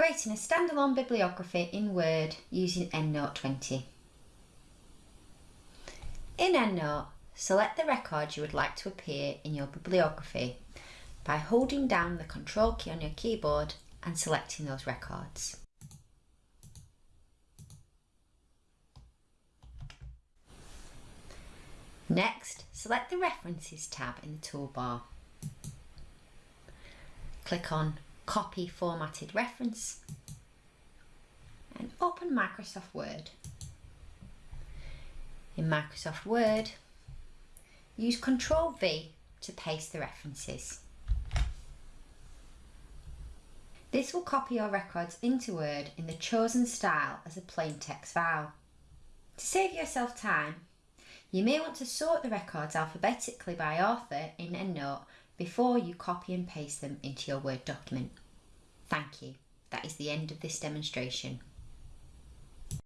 Creating a standalone bibliography in Word using EndNote 20. In EndNote, select the record you would like to appear in your bibliography by holding down the Control key on your keyboard and selecting those records. Next, select the References tab in the toolbar. Click on Copy Formatted Reference and open Microsoft Word. In Microsoft Word, use Ctrl V to paste the references. This will copy your records into Word in the chosen style as a plain text file. To save yourself time, you may want to sort the records alphabetically by author in EndNote before you copy and paste them into your Word document. That is the end of this demonstration.